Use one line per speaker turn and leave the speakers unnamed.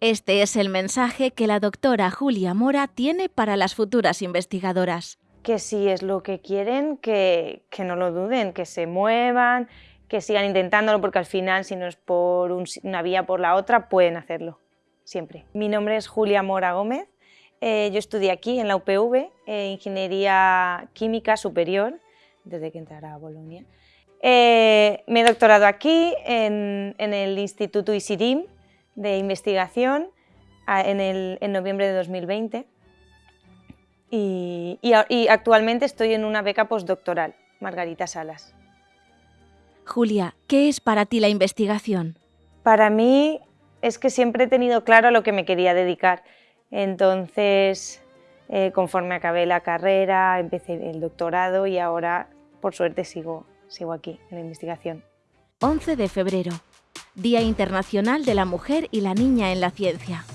Este es el mensaje que la doctora Julia Mora tiene para las futuras investigadoras.
Que si es lo que quieren, que, no lo duden, que se muevan, que sigan intentándolo, porque al final, si no es por una vía por la otra, pueden hacerlo, siempre. Mi nombre es Julia Mora Gómez, eh, yo estudié aquí en la UPV, eh, Ingeniería Química Superior, desde que entrara a Bolonia. Eh, me he doctorado aquí, en, el Instituto ISIRIM, de investigación en, noviembre de 2020 y, actualmente estoy en una beca postdoctoral, Margarita Salas.
Julia, ¿qué es para ti la investigación?
Para mí es que siempre he tenido claro a lo que me quería dedicar. Entonces, eh, conforme acabé la carrera, empecé el doctorado y ahora, por suerte, sigo, sigo aquí en la investigación.
11 de febrero, Día Internacional de la Mujer y la Niña en la Ciencia.